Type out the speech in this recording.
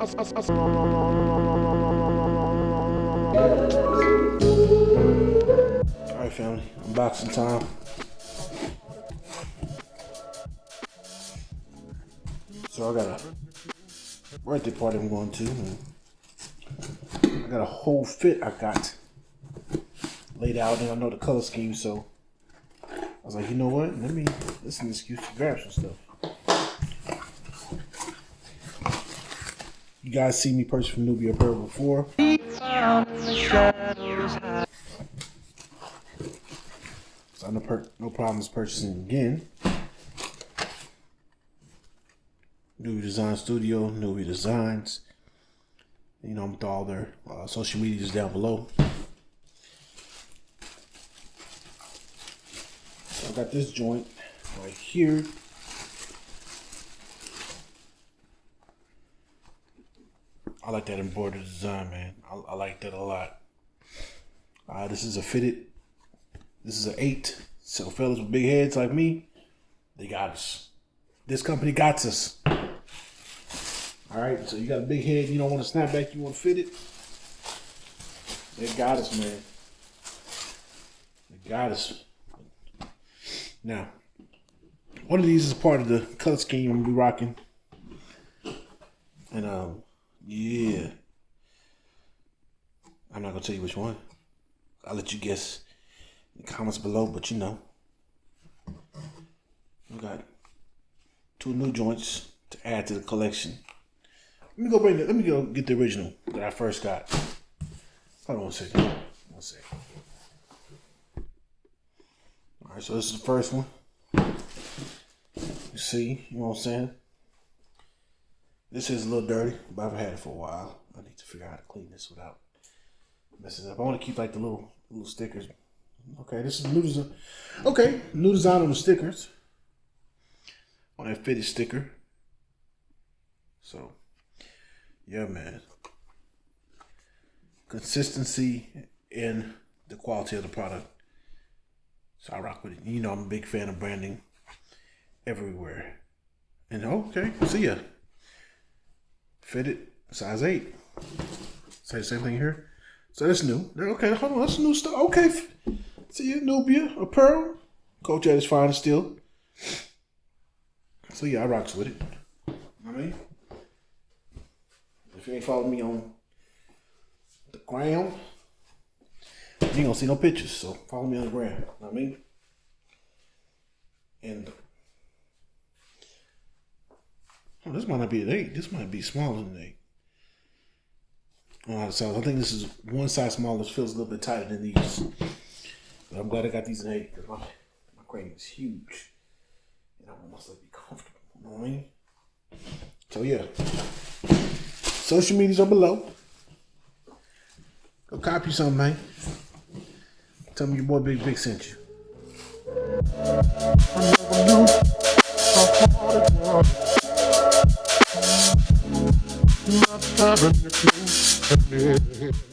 Alright family, unboxing time. So I got a birthday party I'm going to. I got a whole fit I got laid out and I know the color scheme so I was like, you know what? Let me this is an excuse to grab some stuff. You guys see me purchase from Nubia Apparel before. So no, per- no problems purchasing again. Nubia Design Studio, Nubia Designs. You know, I'm with all their uh, social medias down below. So I got this joint right here. I like that embroidered design, man. I, I like that a lot. Uh, this is a fitted. This is an eight. So fellas with big heads like me, they got us. This company got us. All right. So you got a big head. You don't want to snap back. You want to fit it. They got us, man. They got us. Now, one of these is part of the color scheme I'm gonna be rocking. And um, yeah. I'm not gonna tell you which one. I'll let you guess in the comments below, but you know. We got two new joints to add to the collection. Let me go bring it. Let me go get the original that I first got. Hold on one second. One second. All right, so this is the first one. You see, you know what I'm saying? This is a little dirty, but I've had it for a while. I need to figure out how to clean this without messing up. I want to keep like the little little stickers. Okay, this is new design. Okay, new design on the stickers. On that fitted sticker. So, yeah, man. Consistency in the quality of the product. So I rock with it. You know, I'm a big fan of branding everywhere. And okay, see ya. Fitted, size eight. Say the same thing here. So that's new. Okay, hold on, that's new stuff. Okay, see ya, Nubia Apparel. Coach at his finest still. So yeah, I rocks with it. I mean, if you ain't following me on the gram, you ain't gonna see no pictures. So follow me on the gram. I mean, and oh, this might not be an eight. This might be smaller than an eight. The size, I think this is one size smaller. This feels a little bit tighter than these. But I'm glad I got these in eight because my my crane is huge, and I want myself to be comfortable. You know what I mean? So yeah, social medias are below. Go copy something, man. Tell me your boy Big Big sent you. Not having you,